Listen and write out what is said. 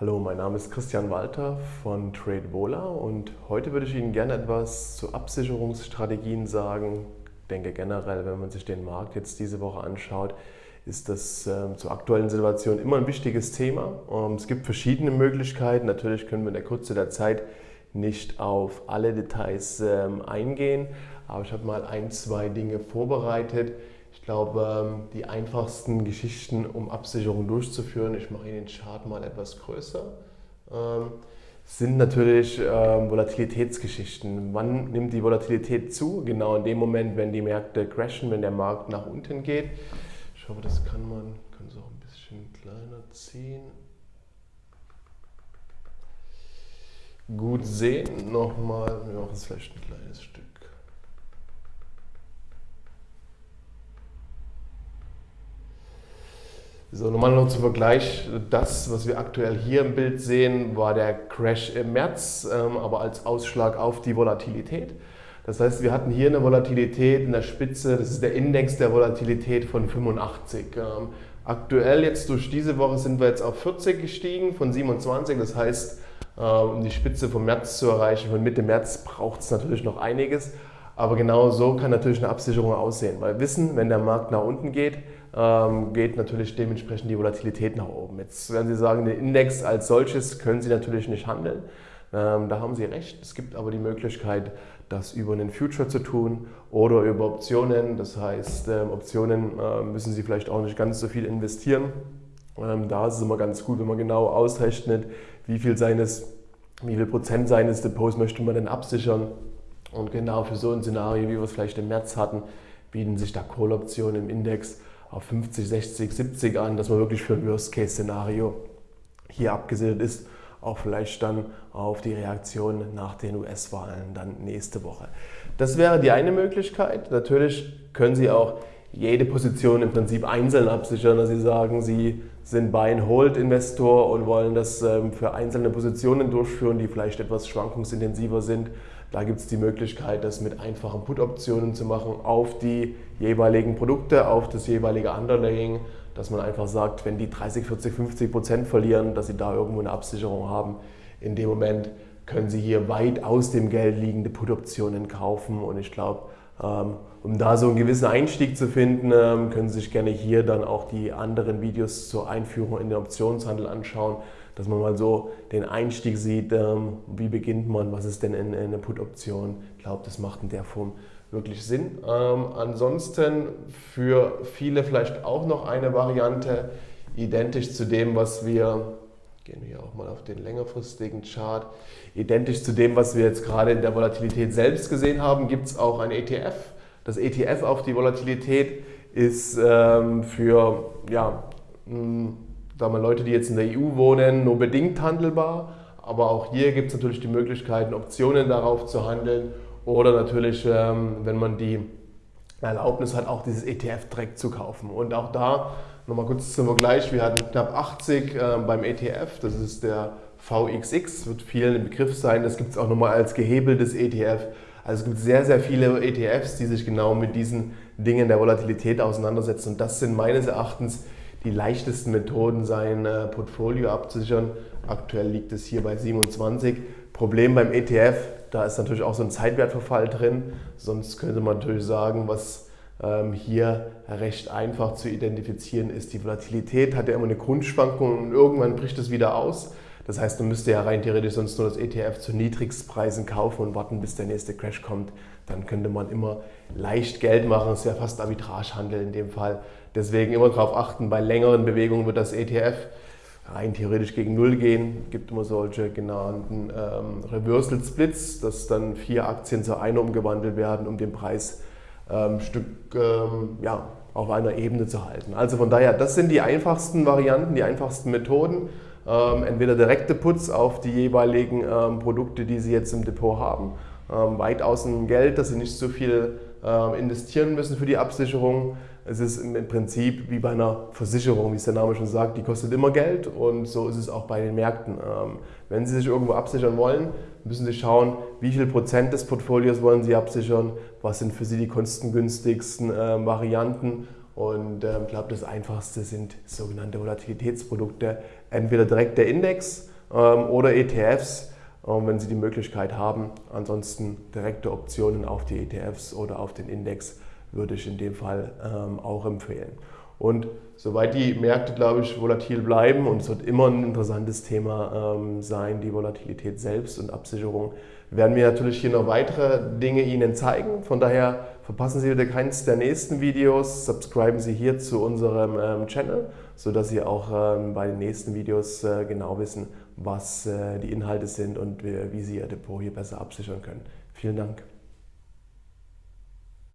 Hallo, mein Name ist Christian Walter von TradeVola und heute würde ich Ihnen gerne etwas zu Absicherungsstrategien sagen. Ich denke generell, wenn man sich den Markt jetzt diese Woche anschaut, ist das äh, zur aktuellen Situation immer ein wichtiges Thema. Ähm, es gibt verschiedene Möglichkeiten. Natürlich können wir in der Kürze der Zeit nicht auf alle Details ähm, eingehen, aber ich habe mal ein, zwei Dinge vorbereitet. Ich glaube, ähm, die einfachsten Geschichten, um Absicherung durchzuführen, ich mache Ihnen den Chart mal etwas größer, ähm, sind natürlich Volatilitätsgeschichten. Wann nimmt die Volatilität zu? Genau in dem Moment, wenn die Märkte crashen, wenn der Markt nach unten geht. Ich hoffe, das kann man, kann es auch ein bisschen kleiner ziehen. Gut sehen. Nochmal, wir machen es vielleicht ein kleines Stück. So, nochmal noch zum Vergleich, das, was wir aktuell hier im Bild sehen, war der Crash im März, ähm, aber als Ausschlag auf die Volatilität. Das heißt, wir hatten hier eine Volatilität in der Spitze, das ist der Index der Volatilität von 85. Ähm, aktuell jetzt durch diese Woche sind wir jetzt auf 40 gestiegen von 27, das heißt, äh, um die Spitze vom März zu erreichen, von Mitte März braucht es natürlich noch einiges. Aber genau so kann natürlich eine Absicherung aussehen, weil wissen, wenn der Markt nach unten geht, ähm, geht natürlich dementsprechend die Volatilität nach oben. Jetzt werden Sie sagen, den Index als solches können Sie natürlich nicht handeln. Ähm, da haben Sie recht. Es gibt aber die Möglichkeit, das über einen Future zu tun oder über Optionen. Das heißt, ähm, Optionen müssen Sie vielleicht auch nicht ganz so viel investieren. Da ist es immer ganz gut, wenn man genau ausrechnet, wie viel seines wie viel Prozent seines Depots möchte man denn absichern. Und genau für so ein Szenario, wie wir es vielleicht im März hatten, bieten sich da Call-Optionen im Index auf 50, 60, 70 an, dass man wirklich für ein Worst-Case-Szenario hier abgesichert ist, auch vielleicht dann auf die Reaktion nach den US-Wahlen dann nächste Woche. Das wäre die eine Möglichkeit. Natürlich können Sie auch jede Position im Prinzip einzeln absichern, dass Sie sagen, Sie sind Buy-and-Hold-Investor und wollen das ähm, für einzelne Positionen durchführen, die vielleicht etwas schwankungsintensiver sind. Da gibt es die Möglichkeit, das mit einfachen Put-Optionen zu machen auf die jeweiligen Produkte, auf das jeweilige Underlaying, dass man einfach sagt, wenn die 30, 40, 50 Prozent verlieren, dass sie da irgendwo eine Absicherung haben. In dem Moment können sie hier weit aus dem Geld liegende Put-Optionen kaufen und ich glaube, um da so einen gewissen Einstieg zu finden, ähm, können Sie sich gerne hier dann auch die anderen Videos zur Einführung in den Optionshandel anschauen dass man mal so den Einstieg sieht, ähm, wie beginnt man, was ist denn eine Put-Option. Ich glaube, das macht in der Form wirklich Sinn. Ähm, ansonsten für viele vielleicht auch noch eine Variante, identisch zu dem, was wir, gehen wir auch mal auf den längerfristigen Chart, identisch zu dem, was wir jetzt gerade in der Volatilität selbst gesehen haben, gibt es auch ein ETF. Das ETF auf die Volatilität ist ähm, für ja, sagen wir, Leute, die jetzt in der EU wohnen, nur bedingt handelbar. Aber auch hier gibt es natürlich die Möglichkeiten, Optionen darauf zu handeln oder natürlich, ähm, wenn man die Erlaubnis hat, auch dieses ETF direkt zu kaufen. Und auch da nochmal kurz zum Vergleich, wir hatten knapp 80 ähm, beim ETF, das ist der VXX, wird vielen ein Begriff sein, das gibt es auch nochmal als gehebeltes ETF. Also es gibt sehr, sehr viele ETFs, die sich genau mit diesen Dingen der Volatilität auseinandersetzen und das sind meines Erachtens die leichtesten Methoden, sein äh, Portfolio abzusichern. Aktuell liegt es hier bei 27. Problem beim ETF, da ist natürlich auch so ein Zeitwertverfall drin. Sonst könnte man natürlich sagen, was hier recht einfach zu identifizieren ist. Die Volatilität hat ja immer eine Grundschwankung und irgendwann bricht es wieder aus. Das heißt, man müsste ja rein theoretisch sonst nur das ETF zu Niedrigstpreisen kaufen und warten, bis der nächste Crash kommt. Dann könnte man immer leicht Geld machen. Es wäre fast Arbitragehandel in dem Fall. Deswegen immer darauf achten, bei längeren Bewegungen wird das ETF rein theoretisch gegen Null gehen. Es gibt immer solche genannten ähm, Reversal Splits, dass dann vier Aktien zu einer umgewandelt werden, um den Preis ähm, Stück ähm, ja, auf einer Ebene zu halten. Also von daher, das sind die einfachsten Varianten, die einfachsten Methoden. Ähm, entweder direkte Puts auf die jeweiligen ähm, Produkte, die Sie jetzt im Depot haben, ähm, weit außen Geld, dass Sie nicht so viel investieren müssen für die Absicherung. Es ist im Prinzip wie bei einer Versicherung, wie es der Name schon sagt, die kostet immer Geld und so ist es auch bei den Märkten. Wenn Sie sich irgendwo absichern wollen, müssen Sie schauen, wie viel Prozent des Portfolios wollen Sie absichern, was sind für Sie die kostengünstigsten Varianten Und ähm, ich glaube, das Einfachste sind sogenannte Volatilitätsprodukte, entweder direkt der Index ähm, oder ETFs, ähm, wenn Sie die Möglichkeit haben. Ansonsten direkte Optionen auf die ETFs oder auf den Index würde ich in dem Fall auch empfehlen. Und soweit die Märkte, glaube ich, volatil bleiben, und es wird immer ein interessantes Thema sein, die Volatilität selbst und Absicherung, werden wir natürlich hier noch weitere Dinge Ihnen zeigen. Von daher verpassen Sie wieder keins der nächsten Videos. Subscriben Sie hier zu unserem ähm, Channel, sodass Sie auch ähm, bei den nächsten Videos äh, genau wissen, was äh, die Inhalte sind und wie, wie Sie Ihr Depot hier besser absichern können. Vielen Dank.